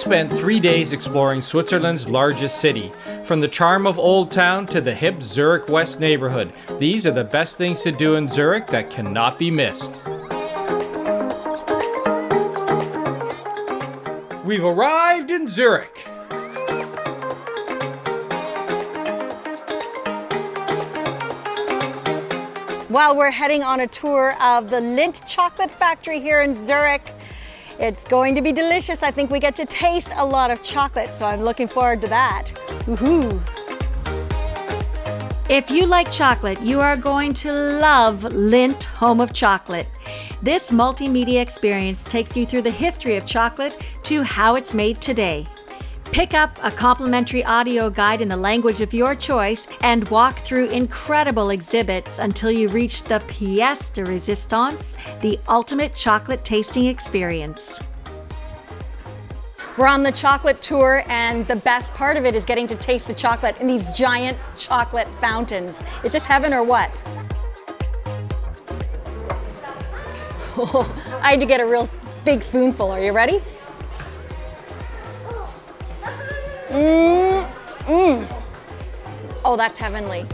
spent three days exploring Switzerland's largest city. From the charm of Old Town to the hip Zurich West neighborhood, these are the best things to do in Zurich that cannot be missed. We've arrived in Zurich. While we're heading on a tour of the Lindt Chocolate Factory here in Zurich, it's going to be delicious. I think we get to taste a lot of chocolate, so I'm looking forward to that. Woohoo! If you like chocolate, you are going to love Lindt Home of Chocolate. This multimedia experience takes you through the history of chocolate to how it's made today. Pick up a complimentary audio guide in the language of your choice and walk through incredible exhibits until you reach the pièce de résistance, the ultimate chocolate tasting experience. We're on the chocolate tour, and the best part of it is getting to taste the chocolate in these giant chocolate fountains. Is this heaven or what? I had to get a real big spoonful. Are you ready? Mmm, mmm. Oh, that's heavenly.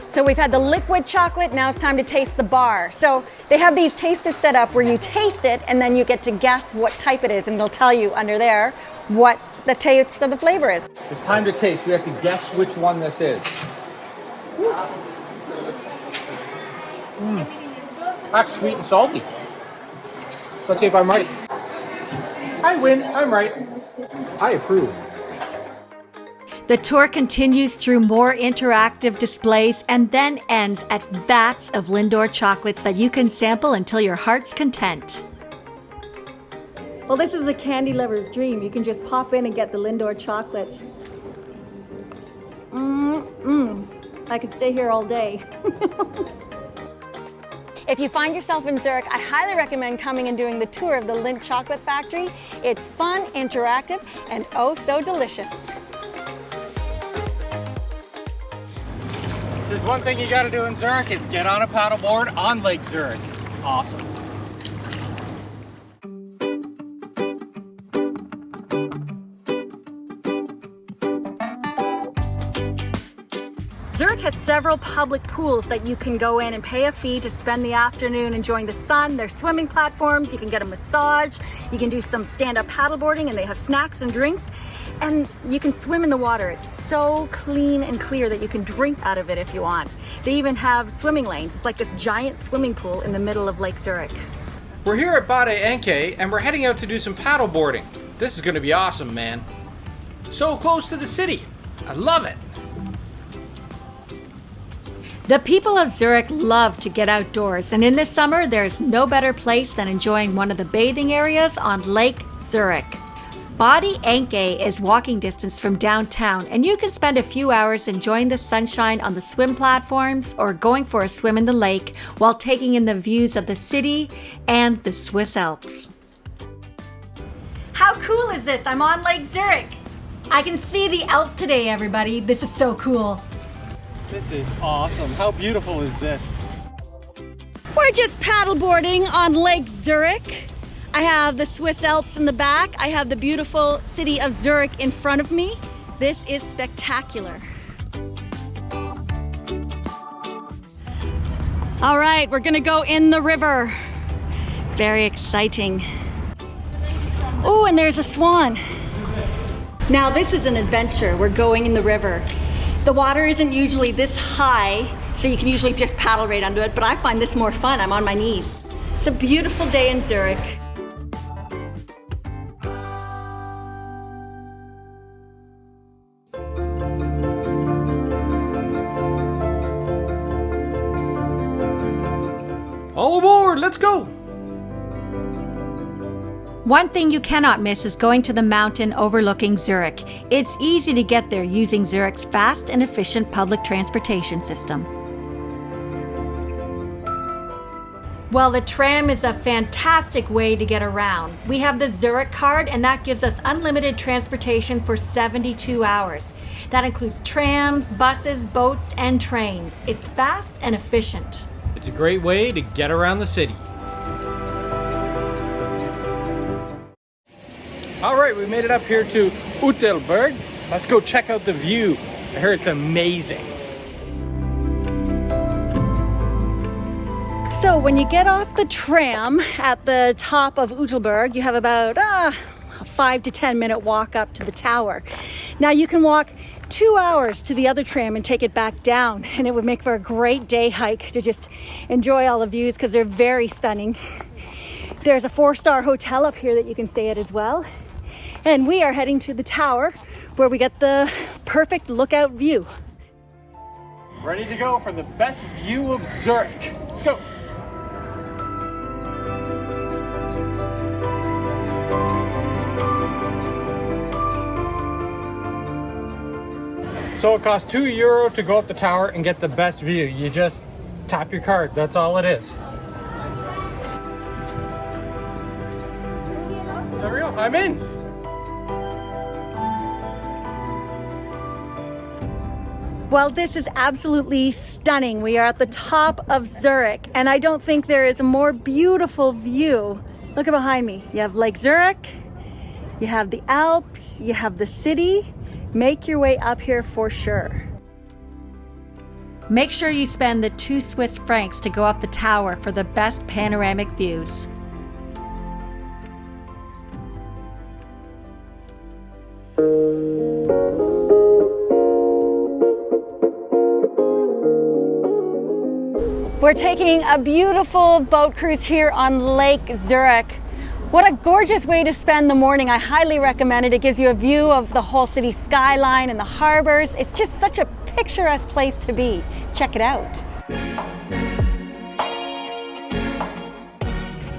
So we've had the liquid chocolate, now it's time to taste the bar. So they have these tasters set up where you taste it and then you get to guess what type it is and they'll tell you under there what the taste of the flavor is. It's time to taste. We have to guess which one this is. Mm. That's sweet and salty. Let's see if I'm right. I win. I'm right. I approve. The tour continues through more interactive displays and then ends at vats of Lindor chocolates that you can sample until your heart's content. Well, this is a candy lover's dream. You can just pop in and get the Lindor chocolates. Mmm, I could stay here all day. If you find yourself in Zurich, I highly recommend coming and doing the tour of the Lindt Chocolate Factory. It's fun, interactive, and oh so delicious. There's one thing you gotta do in Zurich, it's get on a paddleboard on Lake Zurich. It's awesome. Zurich has several public pools that you can go in and pay a fee to spend the afternoon enjoying the sun. There's swimming platforms, you can get a massage, you can do some stand-up paddleboarding and they have snacks and drinks and you can swim in the water. It's so clean and clear that you can drink out of it if you want. They even have swimming lanes. It's like this giant swimming pool in the middle of Lake Zurich. We're here at Badi Enge and we're heading out to do some paddleboarding. This is gonna be awesome, man. So close to the city. I love it. The people of Zurich love to get outdoors, and in the summer, there's no better place than enjoying one of the bathing areas on Lake Zurich. Badi Enge is walking distance from downtown, and you can spend a few hours enjoying the sunshine on the swim platforms or going for a swim in the lake while taking in the views of the city and the Swiss Alps. How cool is this? I'm on Lake Zurich. I can see the Alps today, everybody. This is so cool. This is awesome. How beautiful is this? We're just paddleboarding on Lake Zurich. I have the Swiss Alps in the back. I have the beautiful city of Zurich in front of me. This is spectacular. All right, we're gonna go in the river. Very exciting. Oh, and there's a swan. Now this is an adventure. We're going in the river. The water isn't usually this high, so you can usually just paddle right under it, but I find this more fun. I'm on my knees. It's a beautiful day in Zurich. All aboard, let's go! One thing you cannot miss is going to the mountain overlooking Zurich. It's easy to get there using Zurich's fast and efficient public transportation system. Well, the tram is a fantastic way to get around. We have the Zurich card, and that gives us unlimited transportation for 72 hours. That includes trams, buses, boats, and trains. It's fast and efficient. It's a great way to get around the city. We made it up here to Uetliberg. Let's go check out the view. I heard it's amazing. So when you get off the tram at the top of Uetliberg, you have about uh, a five to 10 minute walk up to the tower. Now you can walk two hours to the other tram and take it back down and it would make for a great day hike to just enjoy all the views because they're very stunning. There's a four-star hotel up here that you can stay at as well. And we are heading to the tower where we get the perfect lookout view. Ready to go for the best view of Zurich. Let's go. So it costs two euro to go up the tower and get the best view. You just tap your card, that's all it is. There we go, I'm in. Well, this is absolutely stunning. We are at the top of Zurich, and I don't think there is a more beautiful view. Look at behind me. You have Lake Zurich, you have the Alps, you have the city, make your way up here for sure. Make sure you spend the two Swiss francs to go up the tower for the best panoramic views. We're taking a beautiful boat cruise here on Lake Zurich. What a gorgeous way to spend the morning. I highly recommend it. It gives you a view of the whole city skyline and the harbors. It's just such a picturesque place to be. Check it out.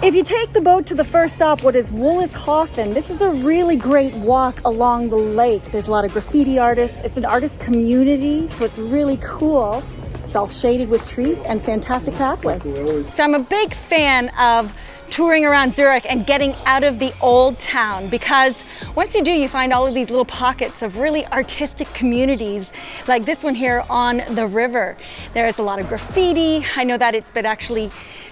If you take the boat to the first stop, what is Wollishofen, this is a really great walk along the lake. There's a lot of graffiti artists. It's an artist community, so it's really cool. All shaded with trees and fantastic pathway. So I'm a big fan of touring around Zurich and getting out of the old town because once you do, you find all of these little pockets of really artistic communities like this one here on the river. There's a lot of graffiti. I know that it's been actually,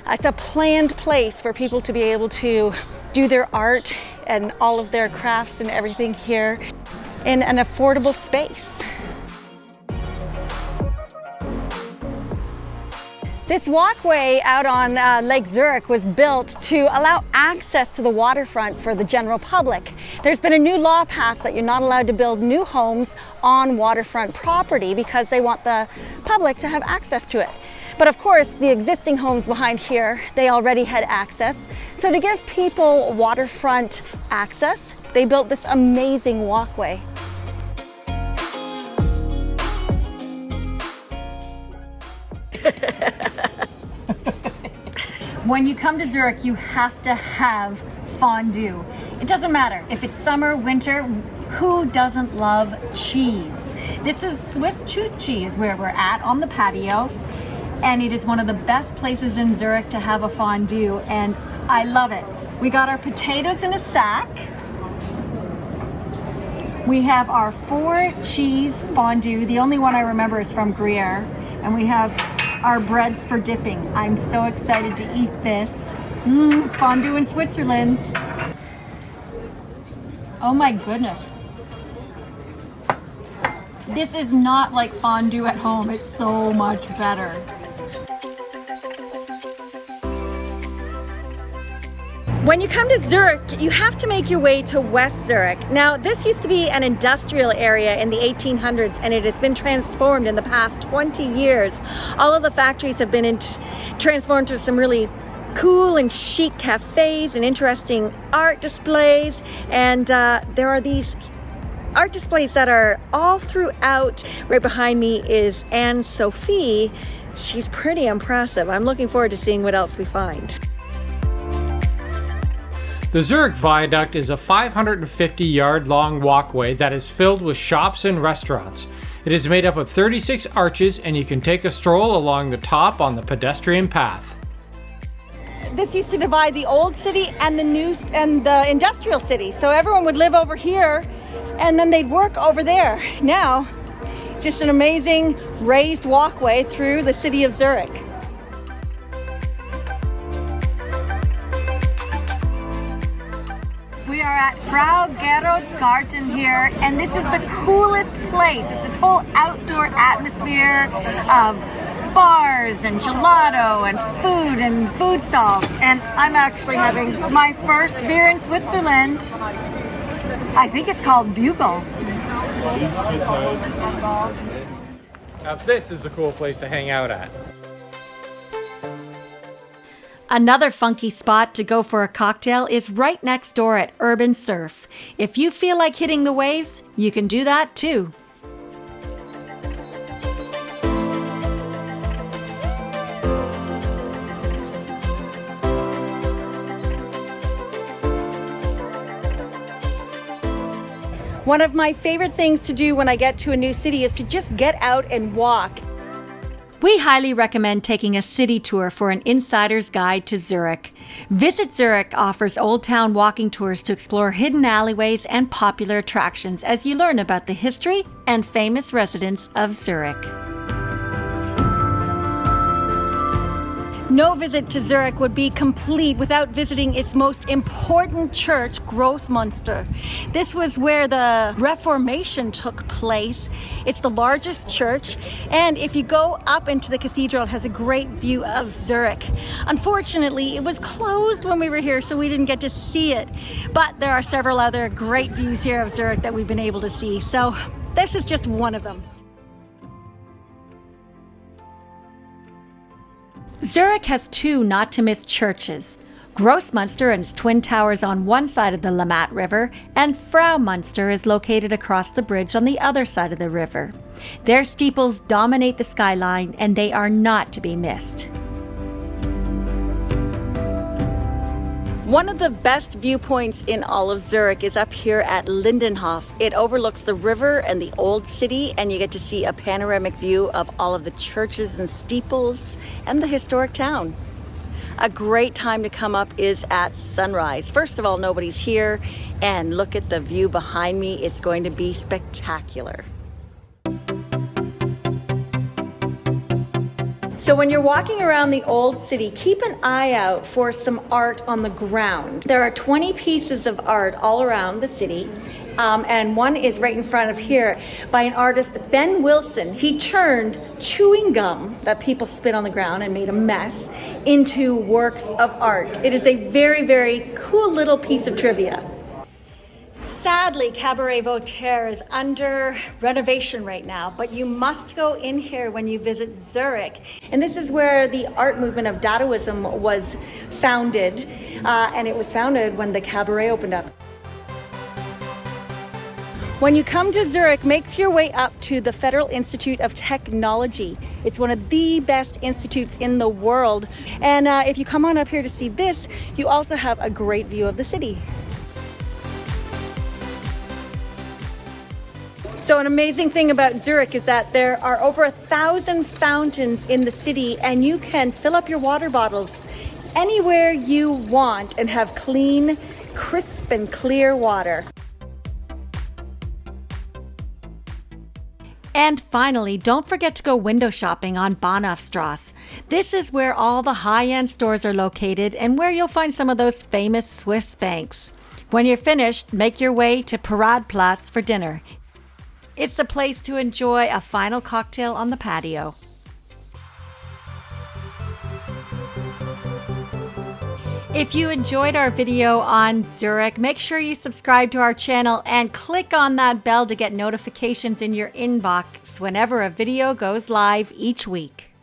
it's a planned place for people to be able to do their art and all of their crafts and everything here in an affordable space. This walkway out on uh, Lake Zurich was built to allow access to the waterfront for the general public. There's been a new law passed that you're not allowed to build new homes on waterfront property because they want the public to have access to it. But of course, the existing homes behind here, they already had access. So to give people waterfront access, they built this amazing walkway. When you come to Zurich, you have to have fondue. It doesn't matter if it's summer, winter, who doesn't love cheese? This is Swiss Chuchi where we're at on the patio and it is one of the best places in Zurich to have a fondue and I love it. We got our potatoes in a sack. We have our four cheese fondue. The only one I remember is from Gruyere. And we have our breads for dipping. I'm so excited to eat this. Mmm, fondue in Switzerland. Oh my goodness. This is not like fondue at home. It's so much better. When you come to Zurich, you have to make your way to West Zurich. Now, this used to be an industrial area in the 1800s and it has been transformed in the past 20 years. All of the factories have been transformed to some really cool and chic cafes and interesting art displays. And uh, there are these art displays that are all throughout. Right behind me is Anne Sophie. She's pretty impressive. I'm looking forward to seeing what else we find. The Zurich Viaduct is a 550 yard long walkway that is filled with shops and restaurants. It is made up of 36 arches and you can take a stroll along the top on the pedestrian path. This used to divide the old city and the new and the industrial city. So everyone would live over here and then they'd work over there. Now, just an amazing raised walkway through the city of Zurich. At Frau Gerold's Garten here, and this is the coolest place. It's this whole outdoor atmosphere of bars and gelato and food and food stalls. And I'm actually having my first beer in Switzerland. I think it's called Bugle. Now this is a cool place to hang out at. Another funky spot to go for a cocktail is right next door at Urban Surf. If you feel like hitting the waves, you can do that too. One of my favorite things to do when I get to a new city is to just get out and walk. We highly recommend taking a city tour for an insider's guide to Zurich. Visit Zurich offers Old Town walking tours to explore hidden alleyways and popular attractions as you learn about the history and famous residents of Zurich. No visit to Zurich would be complete without visiting its most important church, Grossmünster. This was where the Reformation took place. It's the largest church, and if you go up into the cathedral, it has a great view of Zurich. Unfortunately, it was closed when we were here, so we didn't get to see it. But there are several other great views here of Zurich that we've been able to see, so this is just one of them. Zurich has two not to miss churches. Grossmünster and its twin towers on one side of the Limmat River, and Fraumünster is located across the bridge on the other side of the river. Their steeples dominate the skyline and they are not to be missed. One of the best viewpoints in all of Zurich is up here at Lindenhof. It overlooks the river and the old city and you get to see a panoramic view of all of the churches and steeples and the historic town. A great time to come up is at sunrise. First of all, nobody's here and look at the view behind me. It's going to be spectacular. So when you're walking around the old city, keep an eye out for some art on the ground. There are 20 pieces of art all around the city. Um, and one is right in front of here by an artist, Ben Wilson. He turned chewing gum that people spit on the ground and made a mess into works of art. It is a very, very cool little piece of trivia. Sadly, Cabaret Voltaire is under renovation right now, but you must go in here when you visit Zurich. And this is where the art movement of Dadaism was founded, uh, and it was founded when the cabaret opened up. When you come to Zurich, make your way up to the Federal Institute of Technology. It's one of the best institutes in the world. And uh, if you come on up here to see this, you also have a great view of the city. So an amazing thing about Zurich is that there are over a thousand fountains in the city and you can fill up your water bottles anywhere you want and have clean, crisp and clear water. And finally, don't forget to go window shopping on Bahnhofstrasse. This is where all the high-end stores are located and where you'll find some of those famous Swiss banks. When you're finished, make your way to Paradeplatz for dinner. It's the place to enjoy a final cocktail on the patio. If you enjoyed our video on Zurich, make sure you subscribe to our channel and click on that bell to get notifications in your inbox whenever a video goes live each week.